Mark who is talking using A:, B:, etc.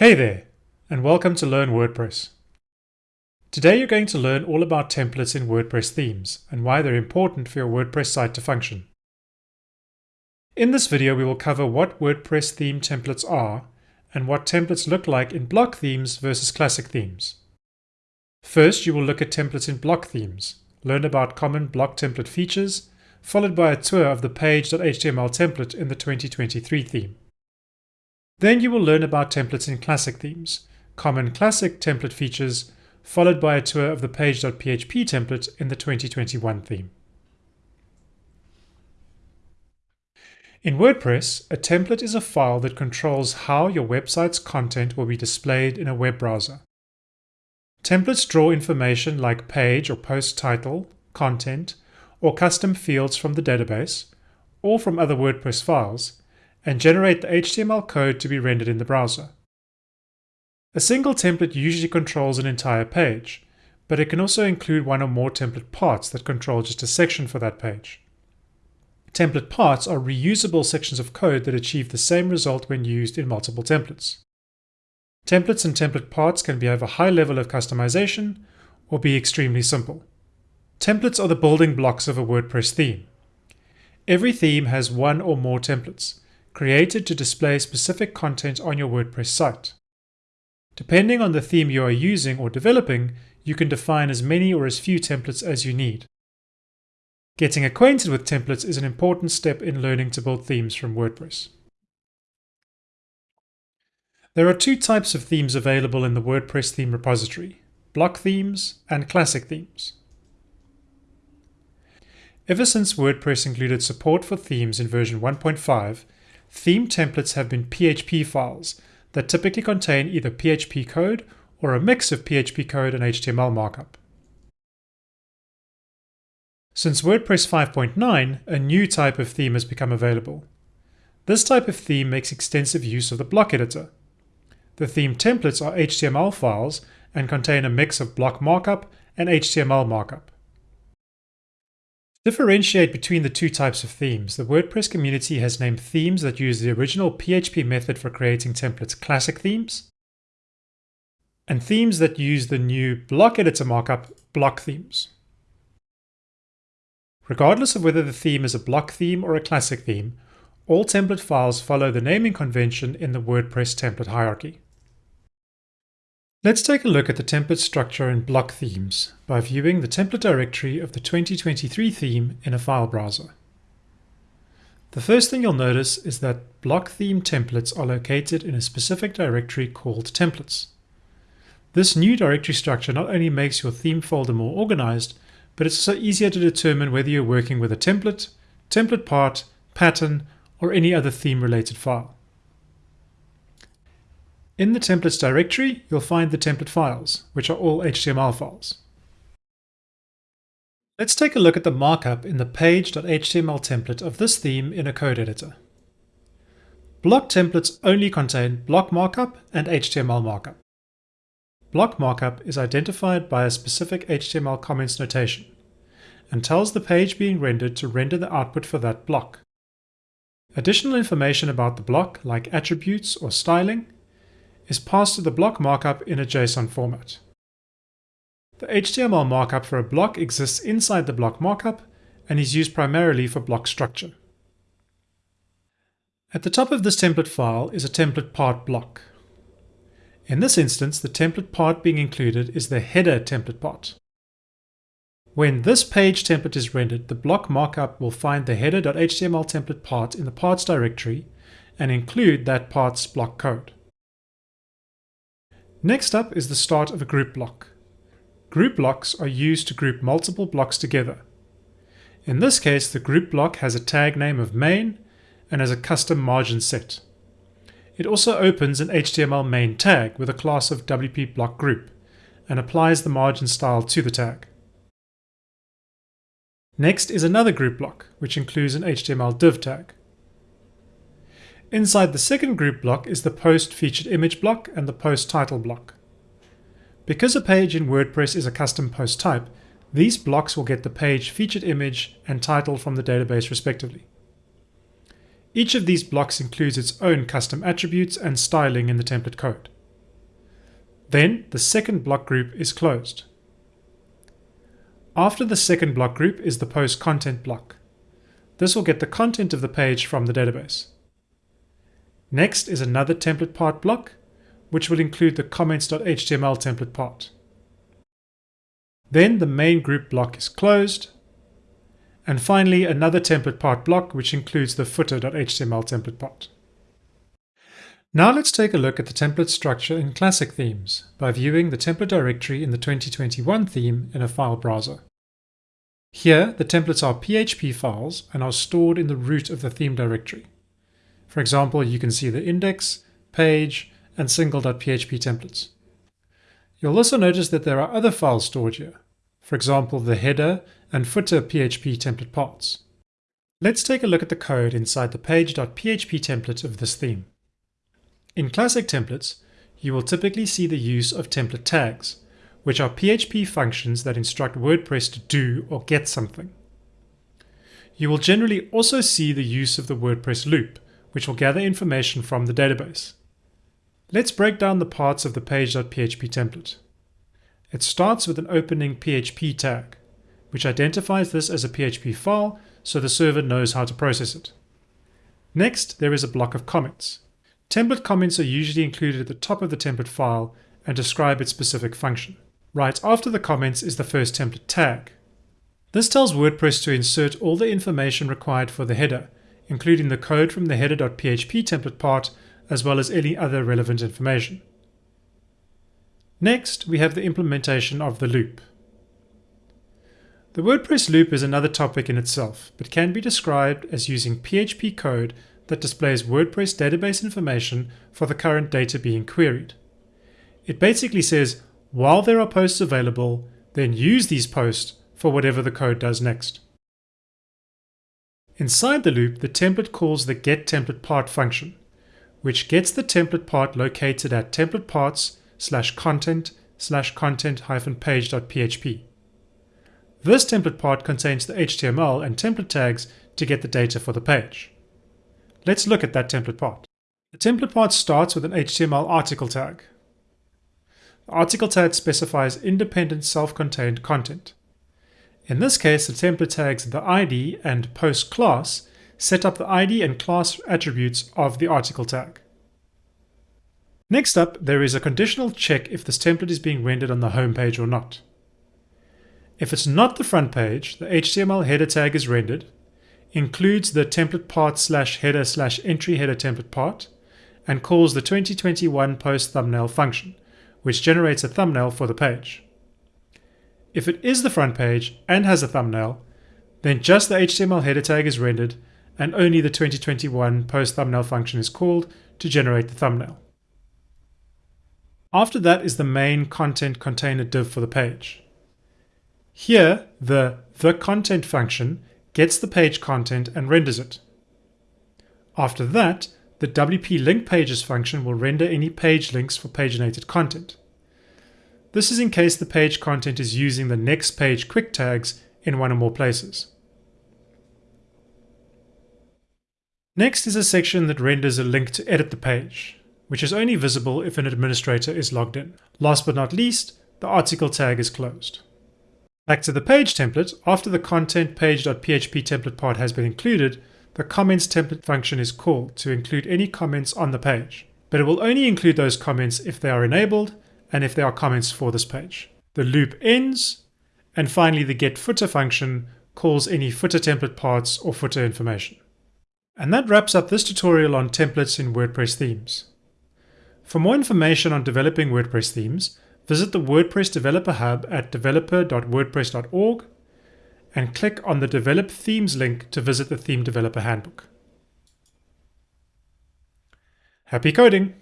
A: Hey there, and welcome to Learn WordPress. Today you're going to learn all about templates in WordPress themes and why they're important for your WordPress site to function. In this video we will cover what WordPress theme templates are and what templates look like in block themes versus classic themes. First you will look at templates in block themes, learn about common block template features, followed by a tour of the page.html template in the 2023 theme. Then you will learn about templates in classic themes, common classic template features, followed by a tour of the page.php template in the 2021 theme. In WordPress, a template is a file that controls how your website's content will be displayed in a web browser. Templates draw information like page or post title, content, or custom fields from the database, or from other WordPress files, and generate the HTML code to be rendered in the browser. A single template usually controls an entire page, but it can also include one or more template parts that control just a section for that page. Template parts are reusable sections of code that achieve the same result when used in multiple templates. Templates and template parts can be of a high level of customization or be extremely simple. Templates are the building blocks of a WordPress theme. Every theme has one or more templates, created to display specific content on your WordPress site. Depending on the theme you are using or developing, you can define as many or as few templates as you need. Getting acquainted with templates is an important step in learning to build themes from WordPress. There are two types of themes available in the WordPress theme repository, block themes and classic themes. Ever since WordPress included support for themes in version 1.5, Theme templates have been PHP files that typically contain either PHP code or a mix of PHP code and HTML markup. Since WordPress 5.9, a new type of theme has become available. This type of theme makes extensive use of the block editor. The theme templates are HTML files and contain a mix of block markup and HTML markup differentiate between the two types of themes, the WordPress community has named themes that use the original PHP method for creating templates classic themes, and themes that use the new block editor markup block themes. Regardless of whether the theme is a block theme or a classic theme, all template files follow the naming convention in the WordPress template hierarchy. Let's take a look at the template structure in block themes by viewing the template directory of the 2023 theme in a file browser. The first thing you'll notice is that block theme templates are located in a specific directory called templates. This new directory structure not only makes your theme folder more organized, but it's also easier to determine whether you're working with a template, template part, pattern, or any other theme related file. In the templates directory, you'll find the template files, which are all HTML files. Let's take a look at the markup in the page.html template of this theme in a code editor. Block templates only contain block markup and HTML markup. Block markup is identified by a specific HTML comments notation and tells the page being rendered to render the output for that block. Additional information about the block, like attributes or styling, is passed to the block markup in a JSON format. The HTML markup for a block exists inside the block markup and is used primarily for block structure. At the top of this template file is a template part block. In this instance, the template part being included is the header template part. When this page template is rendered, the block markup will find the header.html template part in the parts directory and include that part's block code. Next up is the start of a group block. Group blocks are used to group multiple blocks together. In this case, the group block has a tag name of main and has a custom margin set. It also opens an HTML main tag with a class of WP block group and applies the margin style to the tag. Next is another group block, which includes an HTML div tag. Inside the second group block is the post featured image block and the post title block. Because a page in WordPress is a custom post type, these blocks will get the page featured image and title from the database respectively. Each of these blocks includes its own custom attributes and styling in the template code. Then the second block group is closed. After the second block group is the post content block. This will get the content of the page from the database. Next is another template part block, which will include the comments.html template part. Then the main group block is closed. And finally, another template part block, which includes the footer.html template part. Now let's take a look at the template structure in Classic Themes by viewing the template directory in the 2021 theme in a file browser. Here, the templates are PHP files and are stored in the root of the theme directory. For example, you can see the index, page, and single.php templates. You'll also notice that there are other files stored here, for example, the header and footer PHP template parts. Let's take a look at the code inside the page.php template of this theme. In classic templates, you will typically see the use of template tags, which are PHP functions that instruct WordPress to do or get something. You will generally also see the use of the WordPress loop, which will gather information from the database. Let's break down the parts of the page.php template. It starts with an opening PHP tag, which identifies this as a PHP file so the server knows how to process it. Next, there is a block of comments, Template comments are usually included at the top of the template file and describe its specific function. Right after the comments is the first template tag. This tells WordPress to insert all the information required for the header, including the code from the header.php template part, as well as any other relevant information. Next, we have the implementation of the loop. The WordPress loop is another topic in itself, but can be described as using PHP code that displays WordPress database information for the current data being queried. It basically says, while there are posts available, then use these posts for whatever the code does next. Inside the loop, the template calls the getTemplatePart function, which gets the template part located at template parts slash content slash content hyphen page.php. This template part contains the HTML and template tags to get the data for the page. Let's look at that template part. The template part starts with an HTML article tag. The article tag specifies independent self-contained content. In this case, the template tags the ID and post class set up the ID and class attributes of the article tag. Next up, there is a conditional check if this template is being rendered on the home page or not. If it's not the front page, the HTML header tag is rendered, includes the template part slash header slash entry header template part, and calls the 2021 post thumbnail function, which generates a thumbnail for the page. If it is the front page and has a thumbnail, then just the HTML header tag is rendered and only the 2021 post thumbnail function is called to generate the thumbnail. After that is the main content container div for the page. Here, the the content function gets the page content and renders it. After that, the WP link pages function will render any page links for paginated content. This is in case the page content is using the next page quick tags in one or more places. Next is a section that renders a link to edit the page, which is only visible if an administrator is logged in. Last but not least, the article tag is closed. Back to the page template, after the content page.php template part has been included, the comments template function is called to include any comments on the page. But it will only include those comments if they are enabled and if there are comments for this page. The loop ends, and finally the getFooter function calls any footer template parts or footer information. And that wraps up this tutorial on templates in WordPress themes. For more information on developing WordPress themes, visit the WordPress Developer Hub at developer.wordpress.org and click on the Develop Themes link to visit the Theme Developer Handbook. Happy coding!